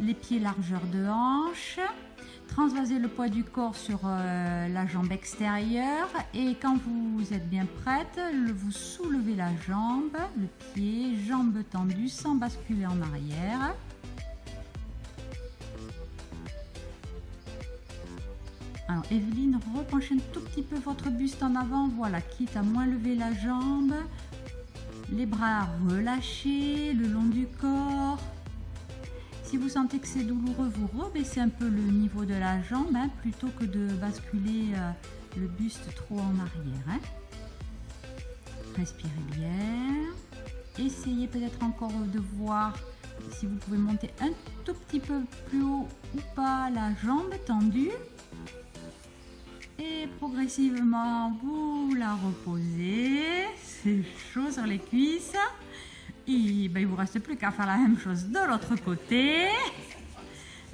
les pieds largeur de hanche. Transvasez le poids du corps sur euh, la jambe extérieure et quand vous êtes bien prête, vous soulevez la jambe, le pied, jambe tendue sans basculer en arrière. Alors Evelyne, repenchez un tout petit peu votre buste en avant, voilà, quitte à moins lever la jambe. Les bras relâchés le long du corps. Si vous sentez que c'est douloureux, vous rebaissez un peu le niveau de la jambe hein, plutôt que de basculer euh, le buste trop en arrière. Hein. Respirez bien. Essayez peut-être encore de voir si vous pouvez monter un tout petit peu plus haut ou pas la jambe tendue. Et progressivement, vous la reposez. C'est chaud sur les cuisses. Ben, il ne vous reste plus qu'à faire la même chose de l'autre côté.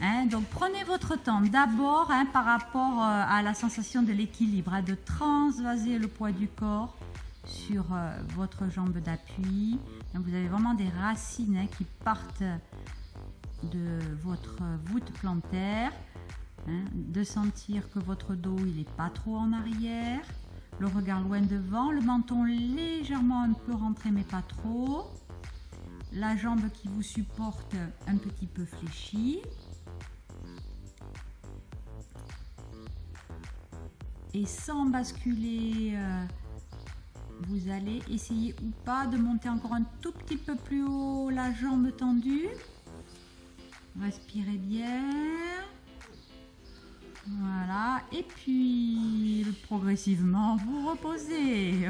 Hein, donc prenez votre temps d'abord hein, par rapport euh, à la sensation de l'équilibre, hein, de transvaser le poids du corps sur euh, votre jambe d'appui. Vous avez vraiment des racines qui partent de votre voûte plantaire. de sentir que votre dos il n'est pas trop en arrière. Le regard loin devant, le menton légèrement un peu rentré mais pas trop la jambe qui vous supporte un petit peu fléchie. Et sans basculer, euh, vous allez essayer ou pas de monter encore un tout petit peu plus haut la jambe tendue. Respirez bien. Voilà. Et puis, progressivement, vous reposez.